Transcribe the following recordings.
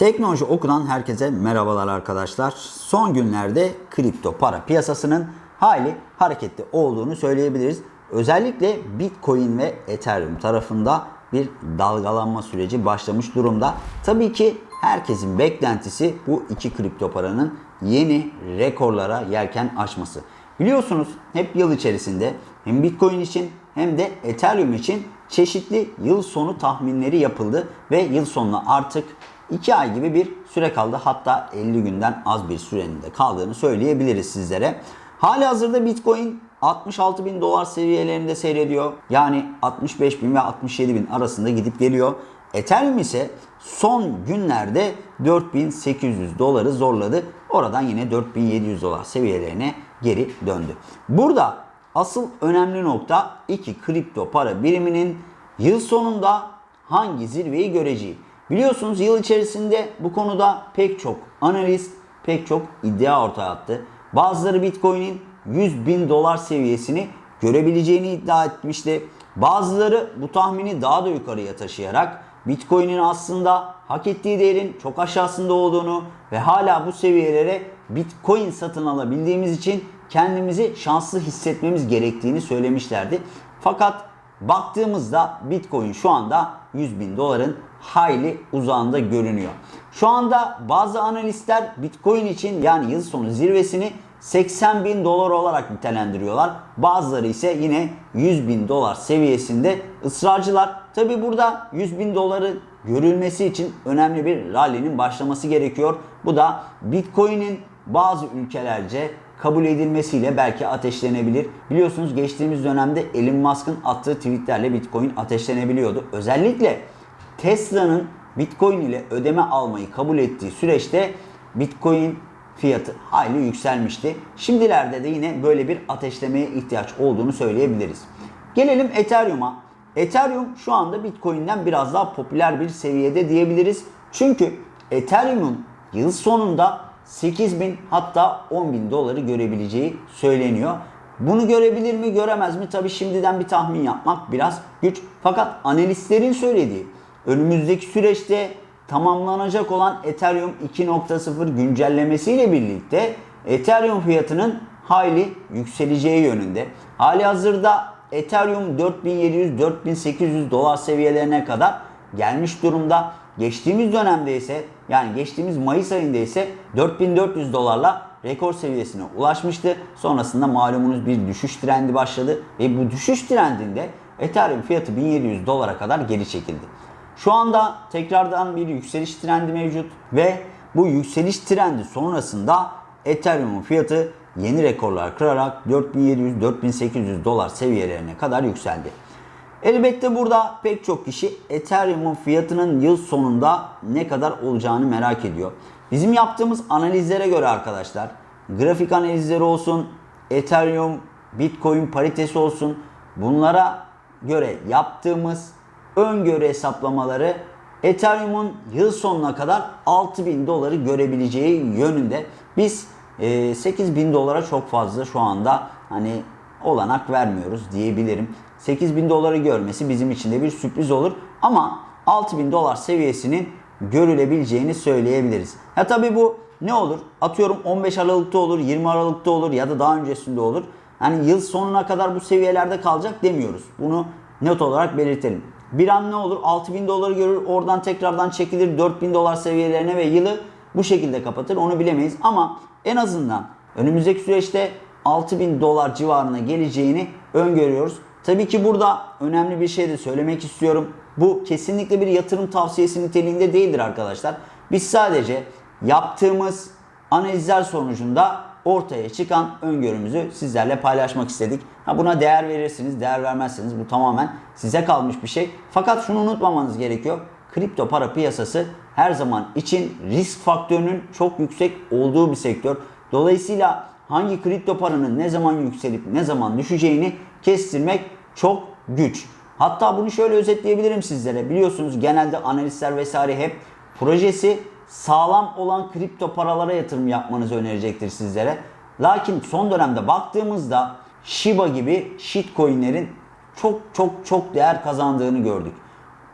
Teknoloji Oku'dan herkese merhabalar arkadaşlar. Son günlerde kripto para piyasasının hayli hareketli olduğunu söyleyebiliriz. Özellikle Bitcoin ve Ethereum tarafında bir dalgalanma süreci başlamış durumda. Tabii ki herkesin beklentisi bu iki kripto paranın yeni rekorlara yelken açması. Biliyorsunuz hep yıl içerisinde hem Bitcoin için hem de Ethereum için çeşitli yıl sonu tahminleri yapıldı ve yıl sonuna artık 2 ay gibi bir süre kaldı. Hatta 50 günden az bir sürenin de kaldığını söyleyebiliriz sizlere. Hali hazırda Bitcoin 66 bin dolar seviyelerinde seyrediyor. Yani 65 bin ve 67 bin arasında gidip geliyor. Ethereum ise son günlerde 4800 doları zorladı. Oradan yine 4700 dolar seviyelerine geri döndü. Burada asıl önemli nokta iki kripto para biriminin yıl sonunda hangi zirveyi göreceği. Biliyorsunuz yıl içerisinde bu konuda pek çok analist, pek çok iddia ortaya attı. Bazıları Bitcoin'in 100 bin dolar seviyesini görebileceğini iddia etmişti. Bazıları bu tahmini daha da yukarıya taşıyarak Bitcoin'in aslında hak ettiği değerin çok aşağısında olduğunu ve hala bu seviyelere Bitcoin satın alabildiğimiz için kendimizi şanslı hissetmemiz gerektiğini söylemişlerdi. Fakat baktığımızda Bitcoin şu anda 100 bin doların hayli uzağında görünüyor. Şu anda bazı analistler Bitcoin için yani yıl sonu zirvesini 80 bin dolar olarak nitelendiriyorlar. Bazıları ise yine 100 bin dolar seviyesinde ısrarcılar. Tabi burada 100 bin doları görülmesi için önemli bir rally'nin başlaması gerekiyor. Bu da Bitcoin'in bazı ülkelerce kabul edilmesiyle belki ateşlenebilir. Biliyorsunuz geçtiğimiz dönemde Elon Musk'ın attığı tweetlerle Bitcoin ateşlenebiliyordu. Özellikle Tesla'nın Bitcoin ile ödeme almayı kabul ettiği süreçte Bitcoin fiyatı hayli yükselmişti. Şimdilerde de yine böyle bir ateşlemeye ihtiyaç olduğunu söyleyebiliriz. Gelelim Ethereum'a. Ethereum şu anda Bitcoin'den biraz daha popüler bir seviyede diyebiliriz. Çünkü Ethereum'un yıl sonunda 8 bin hatta 10 bin doları görebileceği söyleniyor. Bunu görebilir mi göremez mi? Tabi şimdiden bir tahmin yapmak biraz güç. Fakat analistlerin söylediği önümüzdeki süreçte tamamlanacak olan Ethereum 2.0 güncellemesiyle birlikte Ethereum fiyatının hayli yükseleceği yönünde. Hali hazırda Ethereum 4700-4800 dolar seviyelerine kadar gelmiş durumda. Geçtiğimiz dönemde ise yani geçtiğimiz Mayıs ayında ise 4400 dolarla rekor seviyesine ulaşmıştı. Sonrasında malumunuz bir düşüş trendi başladı ve bu düşüş trendinde Ethereum fiyatı 1700 dolara kadar geri çekildi. Şu anda tekrardan bir yükseliş trendi mevcut ve bu yükseliş trendi sonrasında Ethereum'un fiyatı yeni rekorlar kırarak 4700-4800 dolar seviyelerine kadar yükseldi. Elbette burada pek çok kişi Ethereum'un fiyatının yıl sonunda ne kadar olacağını merak ediyor. Bizim yaptığımız analizlere göre arkadaşlar, grafik analizleri olsun, Ethereum, Bitcoin paritesi olsun, bunlara göre yaptığımız öngörü hesaplamaları Ethereum'un yıl sonuna kadar 6000 doları görebileceği yönünde. Biz e, 8000 dolara çok fazla şu anda hani olanak vermiyoruz diyebilirim. 8000 doları görmesi bizim için de bir sürpriz olur ama 6000 dolar seviyesinin görülebileceğini söyleyebiliriz. Ya tabi bu ne olur? Atıyorum 15 Aralık'ta olur, 20 Aralık'ta olur ya da daha öncesinde olur. Yani yıl sonuna kadar bu seviyelerde kalacak demiyoruz. Bunu net olarak belirtelim. Bir an ne olur? 6000 doları görür, oradan tekrardan çekilir 4000 dolar seviyelerine ve yılı bu şekilde kapatır. Onu bilemeyiz ama en azından önümüzdeki süreçte 6000 dolar civarına geleceğini öngörüyoruz. Tabii ki burada önemli bir şey de söylemek istiyorum. Bu kesinlikle bir yatırım tavsiyesi niteliğinde değildir arkadaşlar. Biz sadece yaptığımız analizler sonucunda ortaya çıkan öngörümüzü sizlerle paylaşmak istedik. Ha buna değer verirsiniz, değer vermezseniz bu tamamen size kalmış bir şey. Fakat şunu unutmamanız gerekiyor. Kripto para piyasası her zaman için risk faktörünün çok yüksek olduğu bir sektör. Dolayısıyla hangi kripto paranın ne zaman yükselip ne zaman düşeceğini kestirmek çok güç. Hatta bunu şöyle özetleyebilirim sizlere. Biliyorsunuz genelde analistler vesaire hep projesi sağlam olan kripto paralara yatırım yapmanızı önerecektir sizlere. Lakin son dönemde baktığımızda Shiba gibi shitcoinlerin çok çok çok değer kazandığını gördük.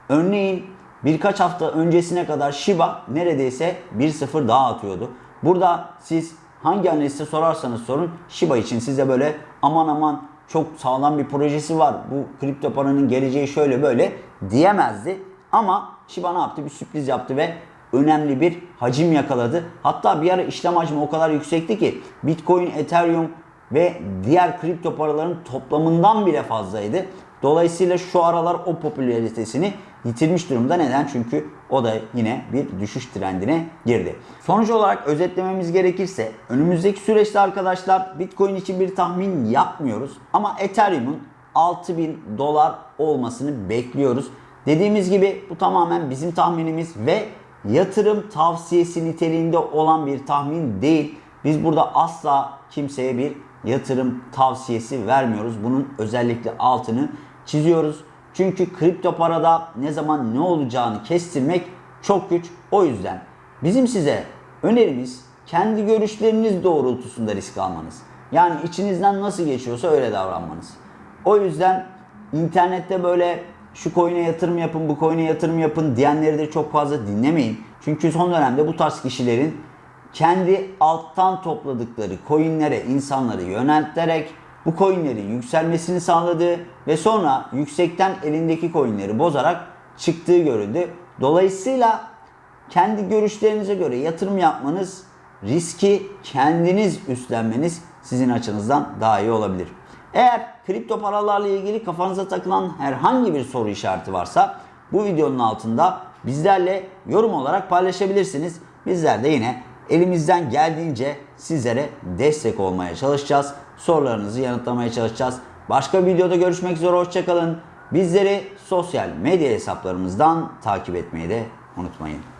Örneğin birkaç hafta öncesine kadar Shiba neredeyse 1-0 daha atıyordu. Burada siz hangi analiste sorarsanız sorun Shiba için size böyle aman aman çok sağlam bir projesi var. Bu kripto paranın geleceği şöyle böyle diyemezdi. Ama Shiba ne yaptı? Bir sürpriz yaptı ve önemli bir hacim yakaladı. Hatta bir ara işlem hacmi o kadar yüksekti ki Bitcoin, Ethereum ve diğer kripto paraların toplamından bile fazlaydı. Dolayısıyla şu aralar o popülaritesini yitirmiş durumda. Neden? Çünkü o da yine bir düşüş trendine girdi. Sonuç olarak özetlememiz gerekirse önümüzdeki süreçte arkadaşlar Bitcoin için bir tahmin yapmıyoruz. Ama Ethereum'un 6000 dolar olmasını bekliyoruz. Dediğimiz gibi bu tamamen bizim tahminimiz ve yatırım tavsiyesi niteliğinde olan bir tahmin değil. Biz burada asla kimseye bir yatırım tavsiyesi vermiyoruz. Bunun özellikle altını çiziyoruz. Çünkü kripto parada ne zaman ne olacağını kestirmek çok güç. O yüzden bizim size önerimiz kendi görüşleriniz doğrultusunda risk almanız. Yani içinizden nasıl geçiyorsa öyle davranmanız. O yüzden internette böyle şu coin'e yatırım yapın, bu coin'e yatırım yapın diyenleri de çok fazla dinlemeyin. Çünkü son dönemde bu tarz kişilerin kendi alttan topladıkları coinlere insanları yönelterek bu coinlerin yükselmesini sağladığı ve sonra yüksekten elindeki coinleri bozarak çıktığı görüldü. Dolayısıyla kendi görüşlerinize göre yatırım yapmanız, riski kendiniz üstlenmeniz sizin açınızdan daha iyi olabilir. Eğer kripto paralarla ilgili kafanıza takılan herhangi bir soru işareti varsa bu videonun altında bizlerle yorum olarak paylaşabilirsiniz. Bizler de yine elimizden geldiğince sizlere destek olmaya çalışacağız. Sorularınızı yanıtlamaya çalışacağız. Başka bir videoda görüşmek üzere hoşçakalın. Bizleri sosyal medya hesaplarımızdan takip etmeyi de unutmayın.